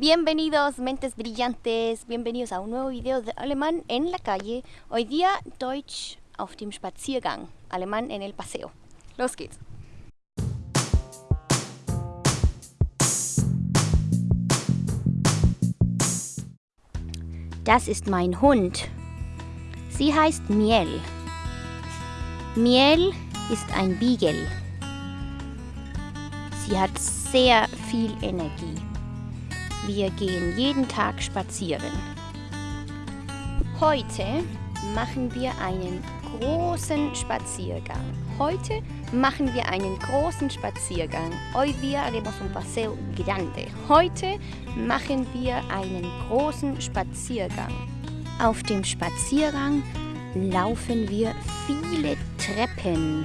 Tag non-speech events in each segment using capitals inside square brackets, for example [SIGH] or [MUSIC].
Bienvenidos, mentes brillantes. Bienvenidos a un nuevo video de alemán en la calle. Hoy día Deutsch auf dem Spaziergang. Alemán en el paseo. Los geht's. Das ist mein Hund. Sie heißt Miel. Miel ist ein Beagle. Sie hat sehr viel Energie. Wir gehen jeden Tag spazieren. Heute machen wir einen großen Spaziergang. Heute machen wir einen großen Spaziergang. Hoy día haremos un paseo grande. Heute machen wir einen großen Spaziergang. Auf dem Spaziergang laufen wir viele Treppen.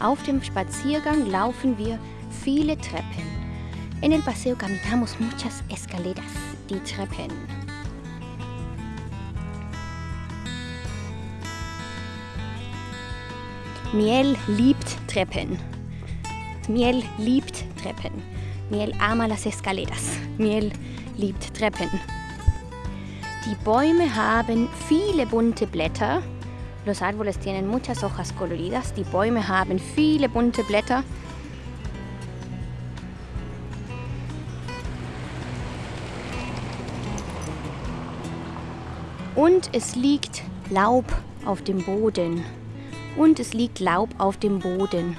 Auf dem Spaziergang laufen wir viele Treppen. En el paseo caminamos muchas escaleras, die Treppen. Miel liebt Treppen. Miel liebt Treppen. Miel ama las escaleras. Miel liebt Treppen. Die Bäume haben viele bunte Blätter. Los árboles tienen muchas hojas coloridas. Die Bäume haben viele bunte Blätter. Und es liegt Laub auf dem Boden. Und es liegt Laub auf dem Boden.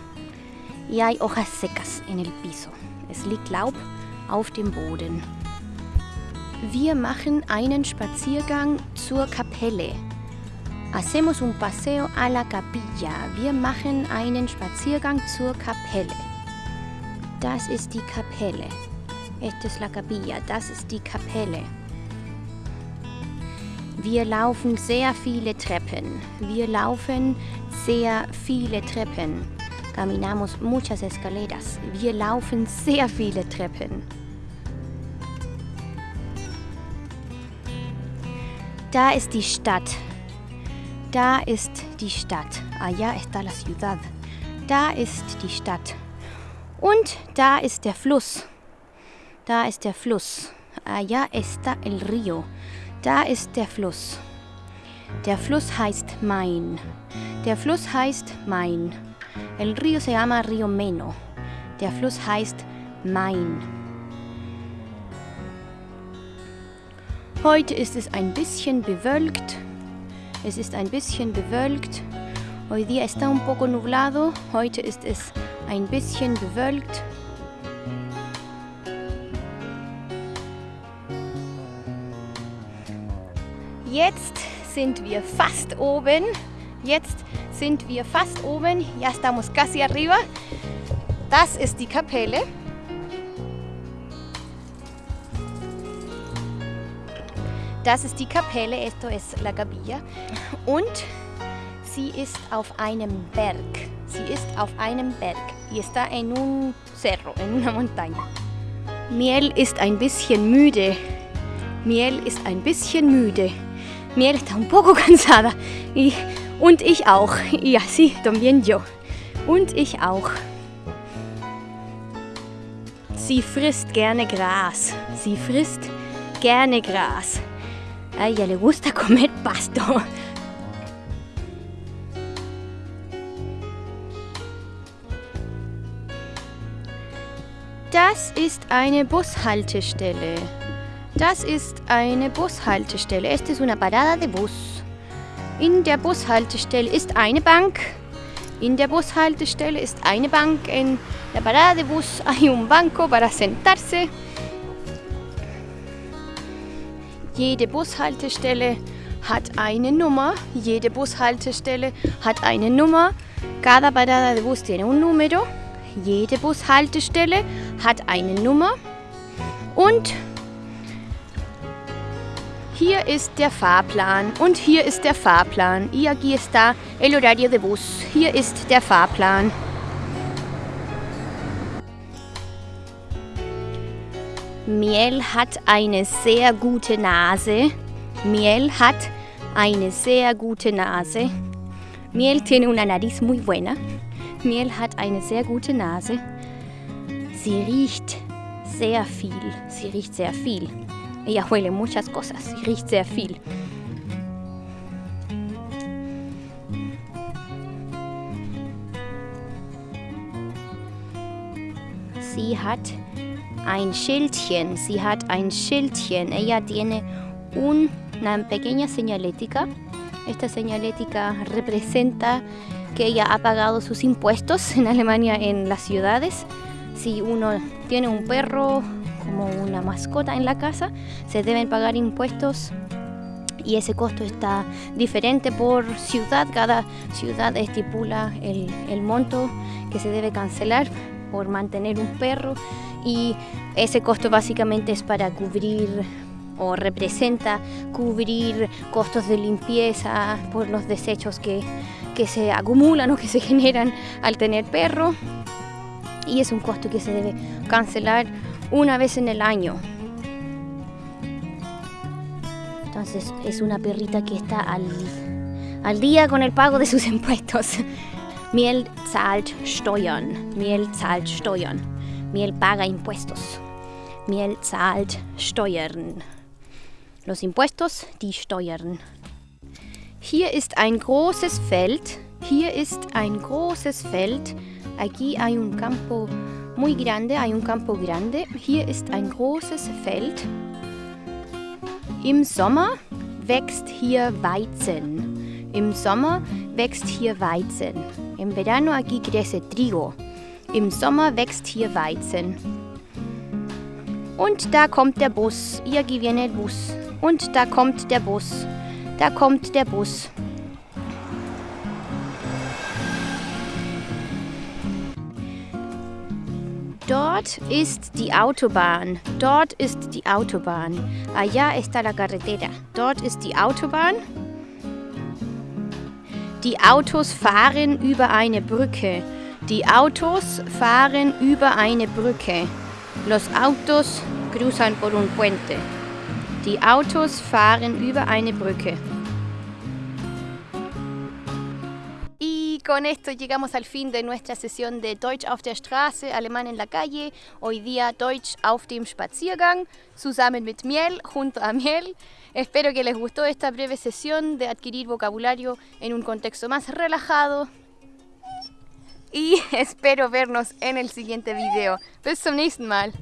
Y hay hojas secas en el piso. Es liegt Laub auf dem Boden. Wir machen einen Spaziergang zur Kapelle. Hacemos un paseo a la capilla. Wir machen einen Spaziergang zur Kapelle. Das ist die Kapelle. Esta es la capilla. Das ist die Kapelle. Wir laufen sehr viele Treppen. Wir laufen sehr viele Treppen. Caminamos muchas escaleras. Wir laufen sehr viele Treppen. Da ist die Stadt. Da ist die Stadt. Allá está la ciudad. Da ist die Stadt. Und da ist der Fluss. Da ist der Fluss. Allá está el río. Da ist der Fluss. Der Fluss heißt Main. Der Fluss heißt Main. El río se llama Río Meno. Der Fluss heißt Main. Heute ist es ein bisschen bewölkt. Es ist ein bisschen bewölkt. Hoy día está un poco nublado. Heute ist es ein bisschen bewölkt. Jetzt sind wir fast oben. Jetzt sind wir fast oben. Ya estamos casi arriba. Das ist die Kapelle. Das ist die Kapelle, esto es la capilla. Und sie ist auf einem Berg. Sie ist auf einem Berg. Y está en un cerro, en una montaña. Miel ist ein bisschen müde. Miel ist ein bisschen müde. Miel está un poco [LAUGHS] cansada. Y, und ich auch. Y así también yo. Und ich auch. Sie frisst gerne Gras. Sie frisst gerne Gras. A ella le gusta [LAUGHS] comer pasto. Das ist eine Bushaltestelle. Das ist eine Bushaltestelle. Es una parada de bus. In der Bushaltestelle ist eine Bank. In der Bushaltestelle ist eine Bank. En la parada de bus hay un banco para sentarse. Jede Bushaltestelle hat eine Nummer. Jede Bushaltestelle hat eine Nummer. Cada parada de bus tiene un número. Jede Bushaltestelle hat eine Nummer. Und hier ist der Fahrplan und hier ist der Fahrplan. Y aquí está el horario de bus. Hier ist der Fahrplan. Miel hat eine sehr gute Nase. Miel hat eine sehr gute Nase. Miel tiene una nariz muy buena. Miel hat eine sehr gute Nase. Sie riecht sehr viel. Sie riecht sehr viel. Ella huele muchas cosas. Sie riecht sehr viel. Sie hat ein Schildchen. Sie hat ein Schildchen. Ella tiene una pequeña señalética. Esta señalética representa que ella ha pagado sus impuestos en Alemania en las ciudades. Si uno tiene un perro como una mascota en la casa, se deben pagar impuestos y ese costo está diferente por ciudad. Cada ciudad estipula el, monto que se debe cancelar por mantener un perro y ese costo básicamente es para cubrir o representa cubrir costos de limpieza por los desechos que, que se acumulan o que se [LAUGHS] generan al tener perro y es un costo que se debe cancelar una vez en el año. Entonces es una perrita que está al, al día con el pago de sus [LAUGHS] impuestos. Miel zahlt Steuern. Miel zahlt Steuern. Miel paga impuestos. Miel zahlt Steuern. Los impuestos, die Steuern. Hier ist ein großes Feld. Hier ist ein großes Feld. Aquí hay un campo muy grande, hay un campo grande. Hier ist ein großes Feld. Im Sommer wächst hier Weizen. Im Sommer wächst hier Weizen. En verano aquí crece trigo. Im Sommer wächst hier Weizen. Und da kommt der Bus. Aquí viene el bus. Und da kommt der Bus. Da kommt der Bus. Dort ist die Autobahn. Dort ist die Autobahn. Allá está la carretera. Dort ist die Autobahn. Die Autos fahren über eine Brücke. Die Autos fahren über eine Brücke. Los autos cruzan por un puente. Die Autos fahren über eine Brücke. Con esto llegamos al fin de nuestra sesión de Deutsch auf der Straße, Alemán en la calle. Hoy día Deutsch auf dem Spaziergang, zusammen mit Miel, junto a Miel. Espero que les gustó esta breve sesión de adquirir vocabulario en un contexto más relajado. Y [LAUGHS] espero vernos en el siguiente video. Bis zum nächsten Mal.